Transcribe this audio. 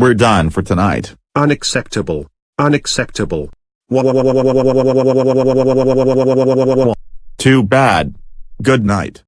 We're done for tonight. Unacceptable. Unacceptable. Too bad. Good night.